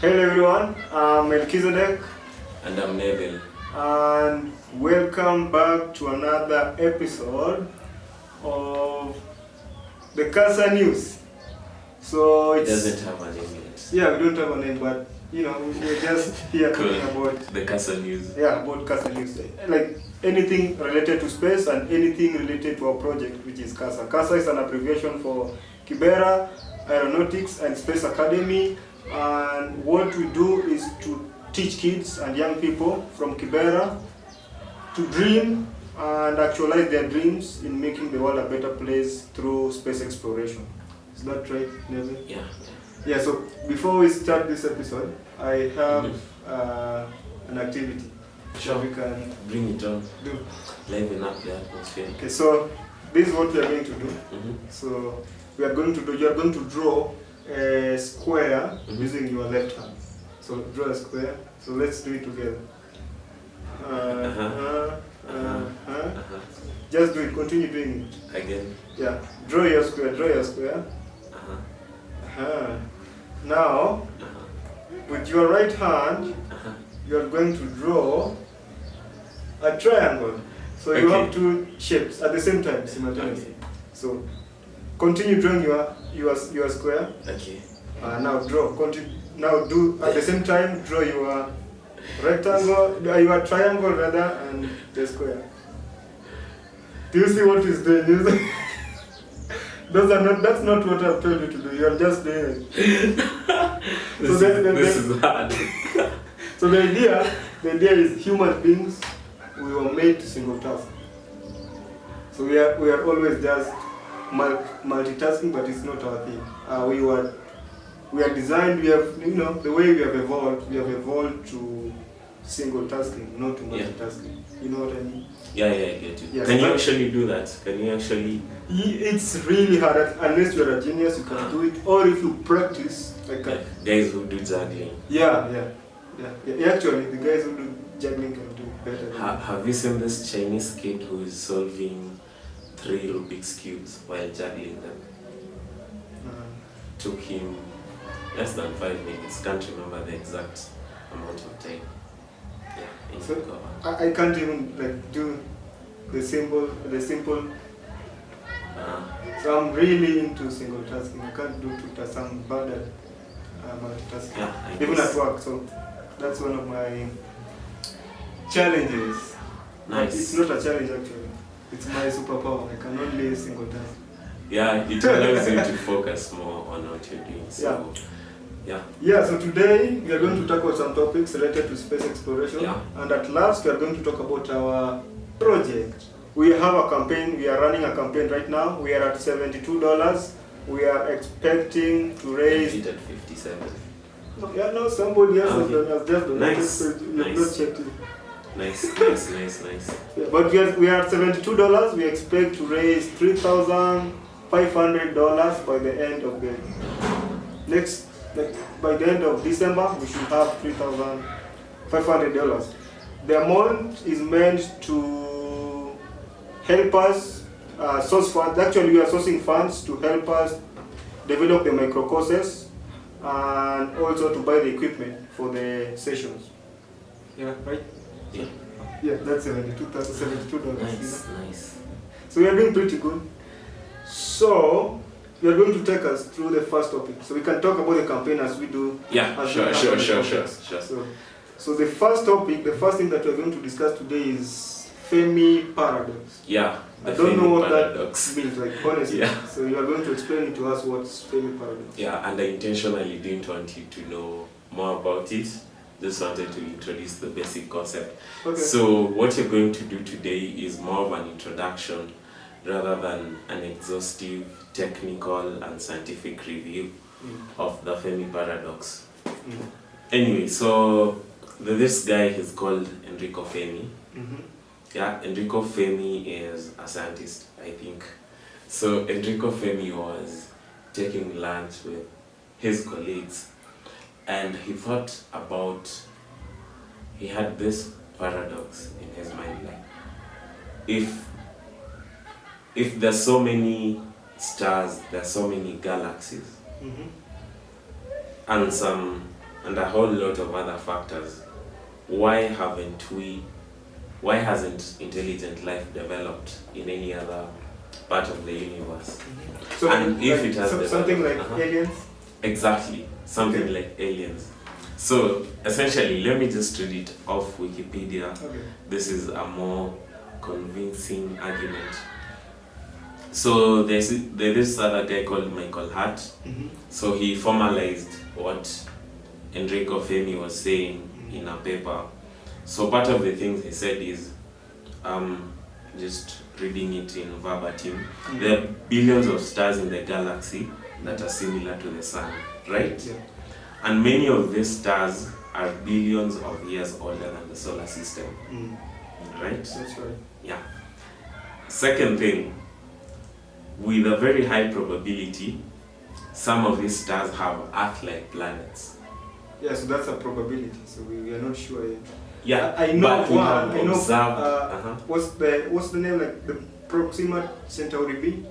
Hello everyone, I'm Melchizedek And I'm Neville. and welcome back to another episode of the Casa News. So It doesn't have a name yet. yeah, we don't have a name, but you know we're just here talking about The Casa News. yeah about Casa News, like anything related to space and anything related to our project, which is CASA. CASA is an abbreviation for Kibera Aeronautics and Space Academy, and what we do is to teach kids and young people from Kibera to dream and actualize their dreams in making the world a better place through space exploration. Is that right, Neville? Yeah. Yeah, so before we start this episode, I have uh, an activity Sure. we can Bring it on. do. Liven up the atmosphere. Okay, so this is what we are going to do. hmm So we are going to do, you are going to draw a square Mhm. using your left hand. So draw a square. So let's do it together. Uh, Uh-huh. uh, uh, uh. Uh-huh. Just do it, continue doing it. Again. Yeah, draw your square, draw your square. Uh-huh. Uh-huh. Now, Uh-huh. with your right hand, Uh-huh. you are going to draw a triangle. So you have two shapes at the same time simultaneously. Okay. So continue drawing your your your square. Okay. Uh, now draw. Continue. Now do at the same time draw your rectangle, uh, your triangle rather, and the square. Do you see what is doing? Those are not. That's not what I've told you to do. You are just doing it. This, So then- is, then- this then- is hard. So the idea, the idea is human beings, we were made to single task. So we are, we are always just multitasking, but it's not our thing. Uh, we were, we are designed, we have, you know, the way we have evolved, we have evolved to single tasking, not to Yeah. multitasking. You know what I mean? Yeah, yeah, I get you. Yes, Can you actually do that? Can you actually? It's really hard, unless you're a genius, you can do it, or if you practice, like, Like guys who do juggling. yeah, yeah, yeah, yeah. Actually, the guys who do juggling can do better. Ha- have you seen this Chinese kid who is solving three Rubik's cubes while juggling them? Took him less than five minutes. Can't remember the exact amount of time. Yeah, So- I, I can't even like do the simple the simple Uh, so I'm really into single tasking. I can't do two tasks. I'm bad at uh, multitasking. yeah, Even at work. So that's one of my challenges. Nice. It's not a challenge actually. It's my superpower. I can only single task. Yeah, it allows you to focus more on what you're doing. So, yeah. Yeah, so today we are going to tackle some topics related to space exploration. Yeah. And at last we are going to talk about our project. We have a campaign, we are running a campaign right now. We are at $72. We are expecting to raise. hit at 57. No, yeah, no, somebody else has Okay. done- has just done. Nice, nice. Not checked it. Nice, nice, nice, nice. Yeah, but we are, we are $72. We expect to raise $3,500 by the end of the next, like by the end of December, we should have $3,500. The amount is meant to help us uh, source funds. Actually, we are sourcing funds to help us develop the micro courses and also to buy the equipment for the sessions. Yeah, right? Yeah. Yeah, that's $72, $72. Nice, nice. So we are doing pretty good. So you are going to take us through the first topic. So we can talk about the campaign as we do. Yeah, sure, sure, sure, sure, sure. So, so the first topic, the first thing that we are going to discuss today is Fermi paradox. Yeah, I don't know what paradox. that means, like honestly. Yeah. So you are going to explain it to us what's Fermi paradox. Yeah, and I intentionally didn't want you to know more about it. Just wanted to introduce the basic concept. Okay. So what you're going to do today is more of an introduction rather than an exhaustive technical and scientific review Mm, of the Fermi paradox. mm, Anyway, so this guy is called Enrico Fermi. mhm, Yeah, Enrico Fermi is a scientist, I think. So Enrico Fermi was taking lunch with his colleagues and he thought about he had this paradox in his mind like if if there's so many stars, there's so many galaxies mhm, and some and a whole lot of other factors, why haven't we, why hasn't intelligent life developed in any other part of the universe? So And if it has some- something like uh-huh. aliens. Exactly, something Okay. like aliens. So essentially, let me just read it off Wikipedia. Okay. This is a more convincing argument. So there's there's this other guy called Michael Hart. Mhm. So he formalized what Enrico Fermi was saying in a paper. So part of the things he said is, um, just reading it in verbatim, there are billions of stars in the galaxy that are similar to the sun, right? Yeah. And many of these stars are billions of years older than the solar system, Mm. right? That's right. Yeah. Second thing, with a very high probability, some of these stars have Earth-like planets. Yeah, so that's a probability. So we, we are not sure yet. Yeah, I, I know but we one. have I know. observed. Uh, uh-huh. what's the what's the name like the Proxima Centauri B?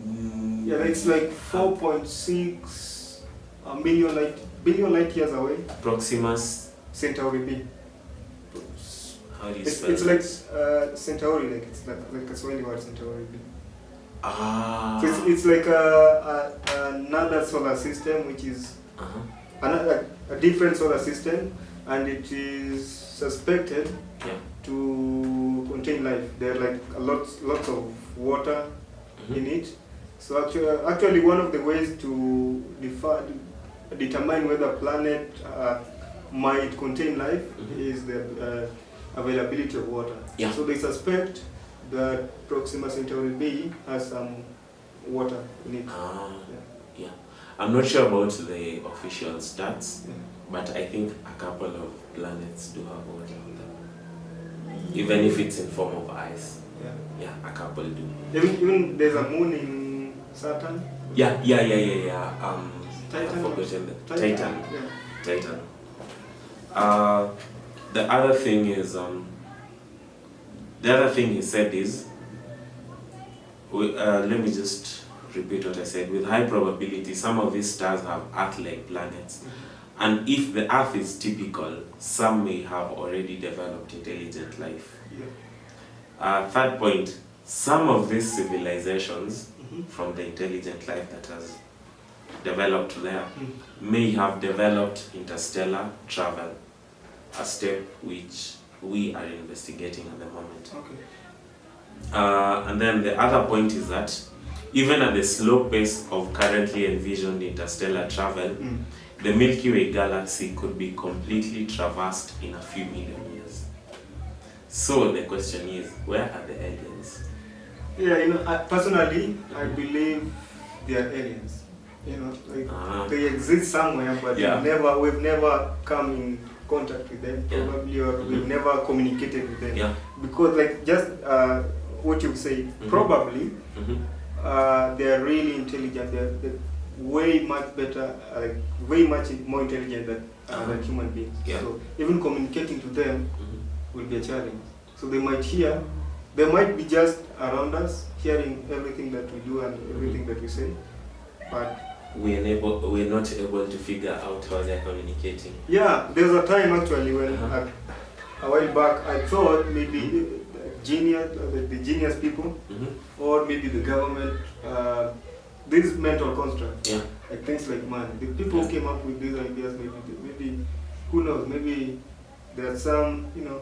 Mm, Yeah, it's like 4.6 a million light billion light years away. Proximus. Centauri B. How do you It's, spell it's it? like uh, Centauri, like it's like like a Swahili word Centauri B. ah. So it's, it's like a, a, another solar system, which is uh-huh. another a different solar system, and it is suspected Yeah. to contain life. There are like a lot lots of water Mhm. in it. So actually, actually one of the ways to defi- determine whether a planet uh, might contain life Mhm. is the uh, availability of water. Yeah. So they suspect that Proxima Centauri B has some water in it. Ah, Yeah. yeah. I'm not sure about the official stats, Yeah. but I think a couple of planets do have water on them. Even if it's in form of ice. Yeah. Yeah, a couple do. Even, even there's a moon in Saturn. Yeah, yeah, yeah, yeah, yeah. Um, Titan. I've forgotten the Titan. Yeah. Titan. Uh, the other thing is, um, the other thing he said is, we- uh, let me just repeat what I said. With high probability, some of these stars have Earth-like planets, and if the Earth is typical, some may have already developed intelligent life. Yeah. Uh, third point: some of these civilizations. From the intelligent life that has developed there, may have developed interstellar travel, a step which we are investigating at the moment. Okay. Uh, and then the other point is that even at the slow pace of currently envisioned interstellar travel, Mm. the Milky Way galaxy could be completely traversed in a few million years. So the question is, where are the aliens? Yeah, you know, I, personally, I believe they are aliens. You know, like Uh, they exist somewhere, but Yeah. we've never we've never come in contact with them, Yeah. probably, or we've Mhm. never communicated with them. yeah. Because, like, just uh, what you say, Mhm. probably mhm, uh, they are really intelligent. They're, they're way much better, like way much more intelligent than, uh, than human beings. Yeah. So even communicating to them mhm. will be a challenge. So they might hear, they might be just around us, hearing everything that we do and everything that we say, but We are able, we're not able to figure out how they're communicating. Yeah, there was a time actually when uh, a while back I thought maybe the genius, uh, the, the genius people, Mhm. or maybe the government, uh, these mental constructs, Yeah. like things like man, the people who came up with these ideas, maybe, maybe who knows, maybe there are some, you know,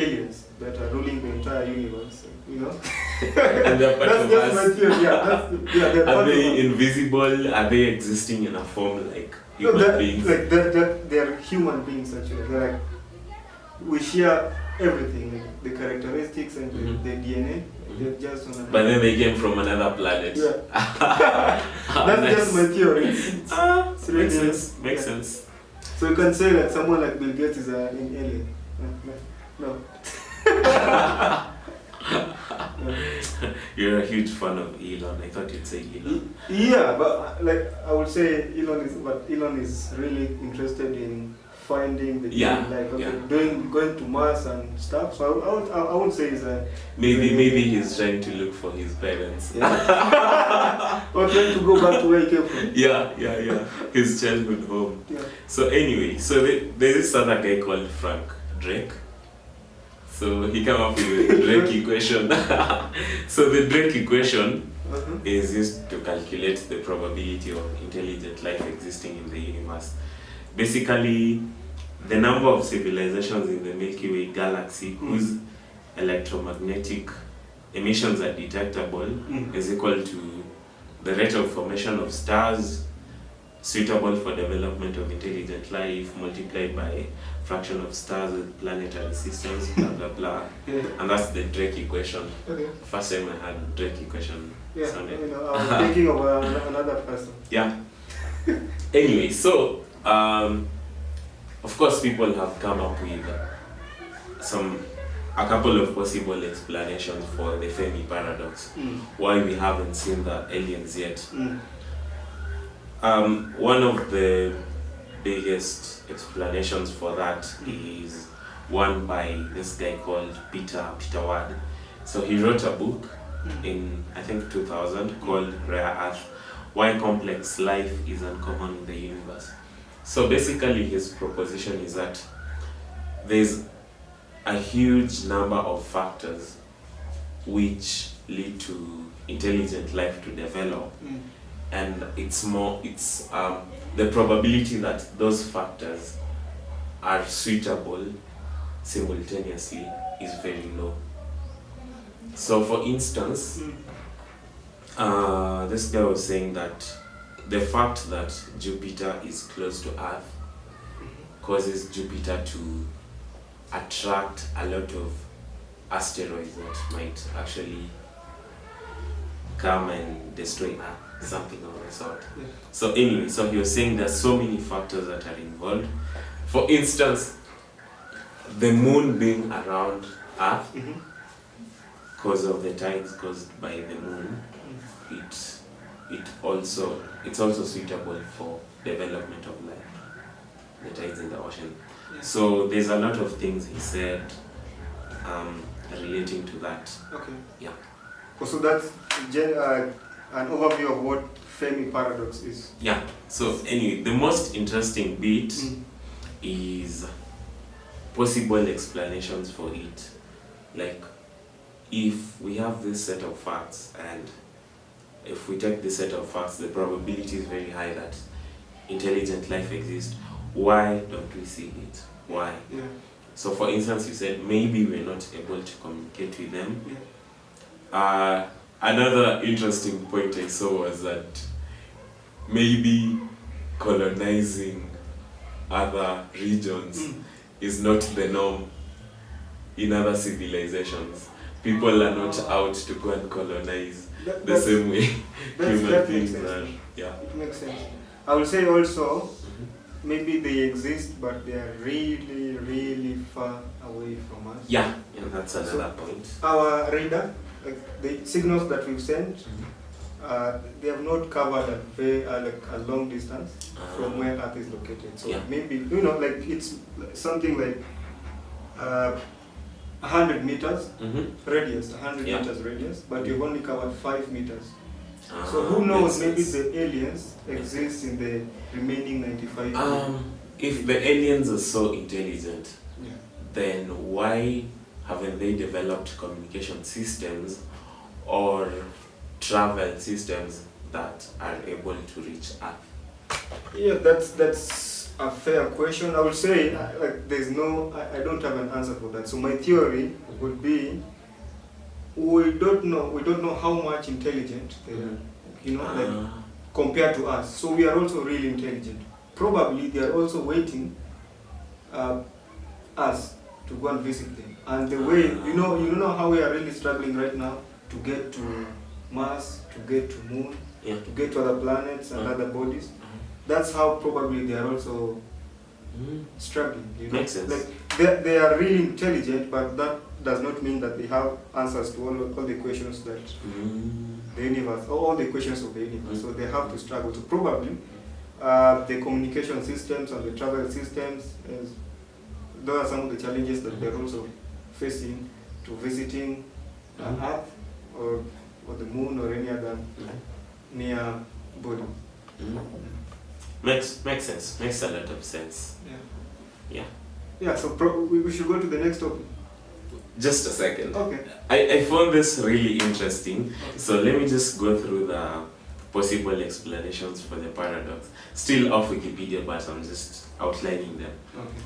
aliens that are ruling the entire universe, you know. And they're part that's just us. my theory. Yeah, that's yeah. They're Are they invisible? Are they existing in a form like No, human that, beings? like that, that they're human beings actually. They're like we share everything, like the characteristics and the, Mhm. the DNA. Mhm. They're just on but then they came from another planet. yeah. Ah, That's nice. just my theory. It's- Ah, it's makes sense. Makes yeah. sense. So you can say that someone like Bill Gates is an alien. No, no, no. Yeah. You're a huge fan of Elon. I thought you'd say Elon. Yeah, but like I would say Elon is, but Elon is really interested in finding the Yeah, like okay, yeah. doing going to Mars and stuff. So I, would- I would I, would say is a Maybe Yeah. maybe he's trying to look for his parents. yeah. or trying to go back to where he came from. Yeah, yeah, yeah. His childhood home. Yeah. So anyway, so the, there's this other guy called Frank Drake. So he came up with the Drake equation. so the Drake equation Uh-huh. is used to calculate the probability of intelligent life existing in the universe. Basically, the number of civilizations in the Milky Way galaxy whose electromagnetic emissions are detectable Mm. is equal to the rate of formation of stars suitable for development of intelligent life multiplied by fraction of stars with planetary systems, blah blah blah. Yeah. And that's the Drake equation. Okay. First time I had Drake equation. Yeah. sounded- You know, I was thinking of uh, another person. Yeah. anyway, so um, of course people have come up with some a couple of possible explanations for the Fermi paradox. Mm. Why we haven't seen the aliens yet. Mm. Um, one of the biggest explanations for that is one by this guy called Peter Peter Ward. So he wrote a book in I think 2000 called Rare Earth: Why Complex Life is Uncommon in the Universe. So basically, his proposition is that there's a huge number of factors which lead to intelligent life to develop Mm. and it's more it's um, the probability that those factors are suitable simultaneously is very low. So for instance uh, this guy was saying that the fact that jupiter is close to earth causes jupiter to attract a lot of asteroids that might actually come and destroy earth something of the sort Yeah. so anyway, so he was saying there's so many factors that are involved. For instance, the moon being around Earth Mhm. because of the tides caused by the moon, it it also it's also suitable for development of life. The tides in the ocean. Yeah. So there's a lot of things he said um, relating to that. Okay. Yeah. So that's gen- uh, an overview of what Fermi paradox is. Yeah. So anyway, the most interesting bit Mm. is possible explanations for it. Like, if we have this set of facts, and if we take this set of facts, the probability is very high that intelligent life exists. Why don't we see it? Why? Yeah. So, for instance, you said maybe we're not able to communicate with them. Yeah. Uh, another interesting point I saw was that maybe colonizing other regions Mm. is not the norm in other civilizations. People are not out to go and colonize That, the same way human beings are. Yeah. It makes sense. I would say also, maybe they exist, but they are really, really far away from us. Yeah, and that's another point. Our radar, like the signals that we've sent, uh, they have not covered a very uh, like a long distance from Uh, where Earth is located. So Yeah. maybe you know, like it's something like uh, hundred meters mhm. radius, hundred Yeah. meters radius, but you've only covered five meters. So Ah, who knows? Maybe sense. the aliens exist in the remaining ninety-five. Um, if the aliens are so intelligent, yeah. then why haven't they developed communication systems or travel systems that are able to reach Earth? Yeah, that's that's a fair question. I would say uh, like there's no, I, I don't have an answer for that. So my theory would be, we don't know, we don't know how much intelligent they are. You know, like Ah, compared to us. So we are also really intelligent. Probably they are also waiting uh, us to go and visit them. And the way you know, you know how we are really struggling right now to get to Mars, to get to Moon, yeah. to get to other planets and Mhm. other bodies. That's how probably they are also Mm. struggling. You know, Makes sense. like they, they are really intelligent, but that does not mean that they have answers to all, all the questions that Mm. the universe, all the questions of the universe. So they have to struggle to probably uh, the communication systems and the travel systems. Is, those are some of the challenges that they're also facing to visiting uh, Mhm. Earth or, or the moon or any other near body. Mm. Makes makes sense. Makes a lot of sense. Yeah. Yeah. Yeah. So we should go to the next topic. Just a second. Okay. I, I found this really interesting. Okay. So let me just go through the possible explanations for the paradox. Still off Wikipedia, but I'm just outlining them. Okay.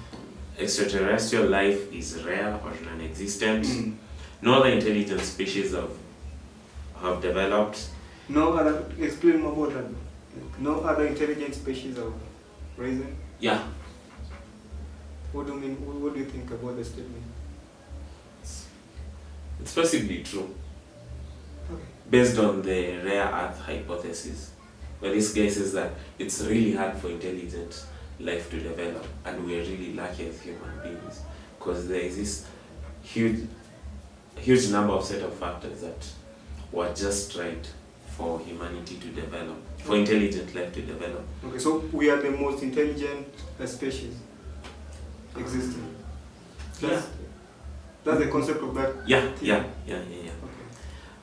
Extraterrestrial life is rare or non-existent. Mm. No other intelligent species have, have developed. No other. Explain more about that. No other intelligent species have risen. Yeah, What do you mean? What, do you think about the statement? it's possibly true. Okay. based on the rare earth hypothesis where this guy says that it's really hard for intelligent life to develop and we're really lucky as human beings because there is this huge huge number of set of factors that were just right for humanity to develop for intelligent life to develop Okay. So we are the most intelligent species existing. That's, that's the concept of that. yeah yeah yeah yeah yeah Okay.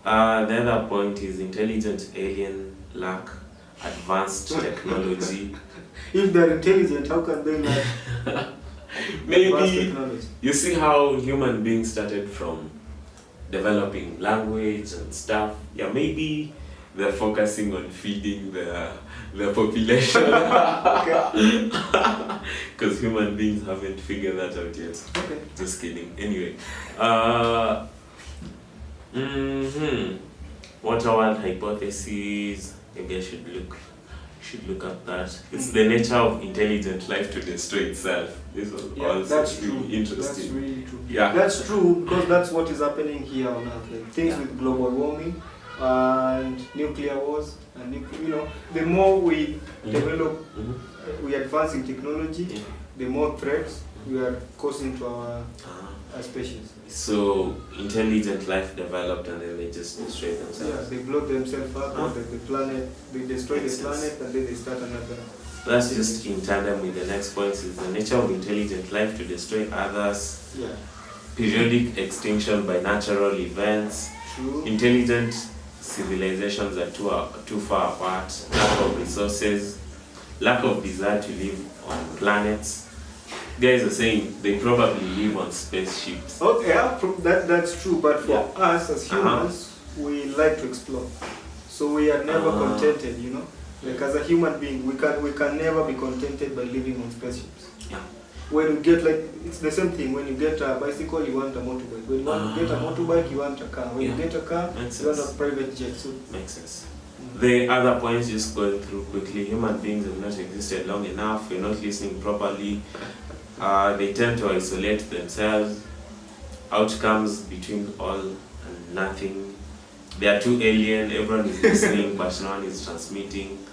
uh, the other point is intelligent alien lack advanced technology If they're intelligent, how can they not maybe? You see how human beings started from developing language and stuff. Yeah, maybe they're focusing on feeding the the population because human beings haven't figured that out yet. Okay. Just kidding. Anyway, uh, hmm Water world hypothesis. Maybe I should look should look at that. It's the nature of intelligent life to destroy itself. This was Yeah, also that's really true. That's interesting. really true. Yeah. That's true because that's what is happening here on Earth. Like things Yeah. with global warming and nuclear wars and you know, the more we Mhm. develop, Mhm. uh, we advance in technology, Yeah. the more threats we are causing to our, Our species. So intelligent life developed and then they just destroy Yeah, themselves. they blow themselves up, Huh? the, the planet, they destroy Makes the sense. planet, and then they start another. That's just in tandem with the next point is the nature of intelligent life to destroy others, Yeah, periodic extinction by natural events, true. intelligent civilizations are too, too far apart, lack of resources, lack of desire to live on planets. Guys are saying they probably live on spaceships. Oh, yeah, that, that's true, but for Yeah. us as Uh-huh. humans, we like to explore. So we are never Ah. contented, you know? Like as a human being, we can, we can never be contented by living on spaceships. Yeah. When you get like, it's the same thing, when you get a bicycle, you want a motorbike. When you want to get a Ah. motorbike, you want a car. When Yeah. you get a car, Makes you want a private jet. So, Makes sense. mm. The other points just going through quickly. Human beings have not existed long enough. We're not listening properly. Uh, they tend to isolate themselves. Outcomes between all and nothing. They are too alien. Everyone is listening, but no one is transmitting.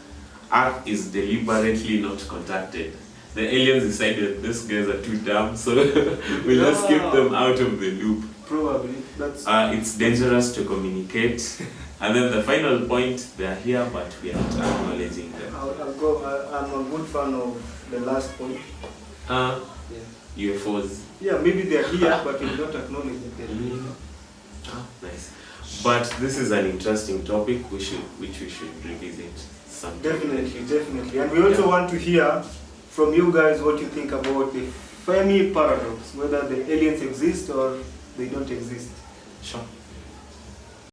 Earth is deliberately not contacted. The aliens decided these guys are too dumb, so we'll just keep them out of the loop. probably, that's, Uh, it's dangerous to communicate. and then the final point, they are here, but we are not acknowledging them. I'll, I'll go, I, I'm a good fan of the last point. Uh, Yeah. UFOs. Yeah, maybe they're here, but we don't acknowledge that they're here. Mm. Ah, nice. But this is an interesting topic we should, which we should revisit sometime. Definitely, definitely. And we also Yeah. want to hear from you guys what you think about the Fermi paradox, whether the aliens exist or they don't exist. Sure.